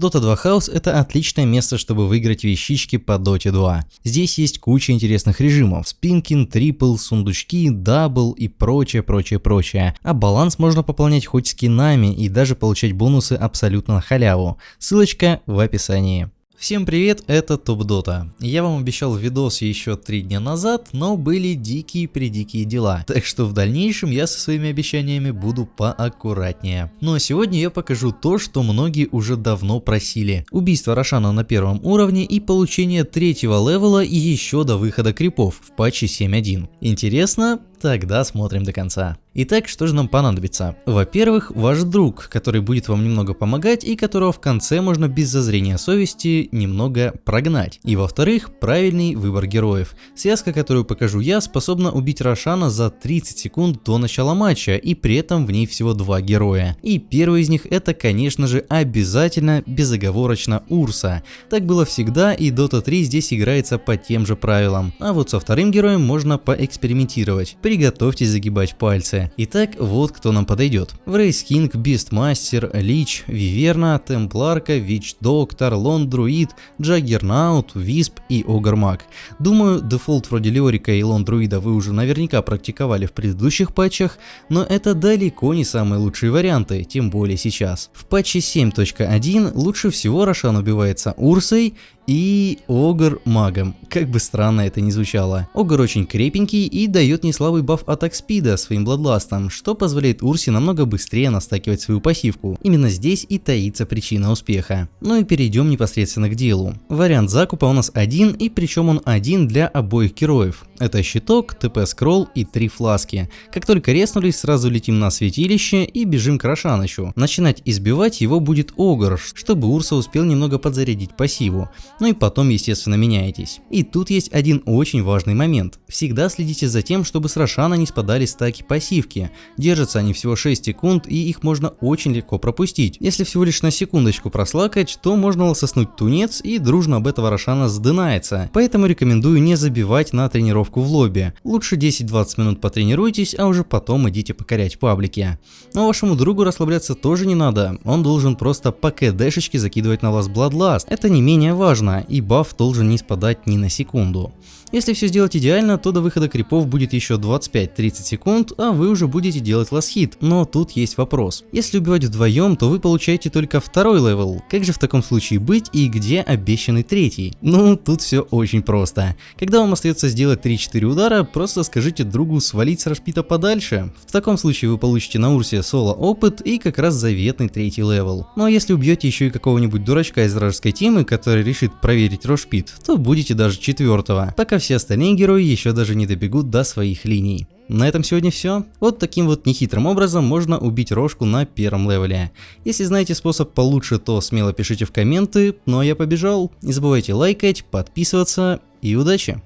Dota 2 House это отличное место, чтобы выиграть вещички по Dota 2. Здесь есть куча интересных режимов, спинкин, triple, сундучки, double и прочее, прочее, прочее. А баланс можно пополнять хоть скинами и даже получать бонусы абсолютно на халяву. Ссылочка в описании. Всем привет, это Топ Дота. Я вам обещал видос еще три дня назад, но были дикие-предикие дела. Так что в дальнейшем я со своими обещаниями буду поаккуратнее. Но сегодня я покажу то, что многие уже давно просили. Убийство Рошана на первом уровне и получение третьего левела еще до выхода крипов в патче 7.1. Интересно? Тогда смотрим до конца. Итак, что же нам понадобится? Во-первых, ваш друг, который будет вам немного помогать и которого в конце можно без зазрения совести немного прогнать. И во-вторых, правильный выбор героев. Связка, которую покажу я, способна убить Рошана за 30 секунд до начала матча, и при этом в ней всего два героя. И первый из них это, конечно же, обязательно безоговорочно Урса. Так было всегда, и Dota 3 здесь играется по тем же правилам. А вот со вторым героем можно поэкспериментировать. Приготовьтесь загибать пальцы. Итак, вот кто нам подойдет. Врейс Кинг, Бистмастер, Лич, Виверна, Темпларка, Вич Доктор, Лон Друид, Джаггернаут, Висп и Огр маг. Думаю, дефолт вроде Леорика и Lone Druid а вы уже наверняка практиковали в предыдущих патчах, но это далеко не самые лучшие варианты, тем более сейчас. В патче 7.1 лучше всего Рошан убивается Урсой и Огр магом. Как бы странно это ни звучало. Огр очень крепенький и дает неслабый баф attack speed а своим Bloodlust ом, что позволяет Урсе намного быстрее настакивать свою пассивку. Именно здесь и таится причина успеха. Ну и перейдем непосредственно к делу. Вариант закупа у нас один и причем он один для обоих героев. Это щиток, ТП scroll и три фласки. Как только резнулись, сразу летим на святилище и бежим к Рошанычу. Начинать избивать его будет Огр, чтобы Урса успел немного подзарядить пассиву ну и потом естественно меняетесь. И тут есть один очень важный момент. Всегда следите за тем, чтобы с Рошана не спадали стаки пассивки. Держатся они всего 6 секунд и их можно очень легко пропустить. Если всего лишь на секундочку прослакать, то можно лососнуть тунец и дружно об этого Рошана сдынается. Поэтому рекомендую не забивать на тренировку в лобби. Лучше 10-20 минут потренируйтесь, а уже потом идите покорять паблики. Но вашему другу расслабляться тоже не надо. Он должен просто по КДшечке закидывать на вас Bloodlust. Это не менее важно нужно, и buff должен не спадать ни на секунду. Если все сделать идеально, то до выхода крипов будет еще 25-30 секунд, а вы уже будете делать last hit. Но тут есть вопрос. Если убивать вдвоем, то вы получаете только второй level. Как же в таком случае быть и где обещанный третий? Ну, тут все очень просто. Когда вам остается сделать 3-4 удара, просто скажите другу свалить с рошпита подальше. В таком случае вы получите на Урсе соло опыт и как раз заветный третий level. Ну а если убьете еще и какого-нибудь дурачка из вражеской тимы, который решит проверить рошпит, то будете даже четвертого. Пока все остальные герои еще даже не добегут до своих линий. На этом сегодня все. Вот таким вот нехитрым образом можно убить рожку на первом левеле. Если знаете способ получше, то смело пишите в комменты, ну а я побежал. Не забывайте лайкать, подписываться и удачи!